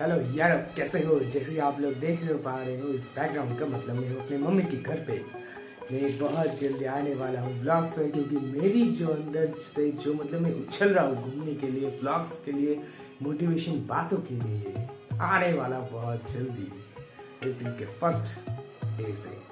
Hello यार कैसे हो? जैसे आप लोग देख रहे हो पा रहे हो, इस बैकग्राउंड का मतलब मैं अपने मम्मी के घर पे। मैं बहुत जल्दी आने वाला हूँ ब्लॉग्स में क्योंकि मेरी जो अंदर से जो मतलब मैं उछल रहा हूँ घूमने के लिए ब्लॉग्स के लिए मोटिवेशन बातों के लिए, आने वाला बहुत जल्दी। अप्रैल के फ़र्स्ट डे से।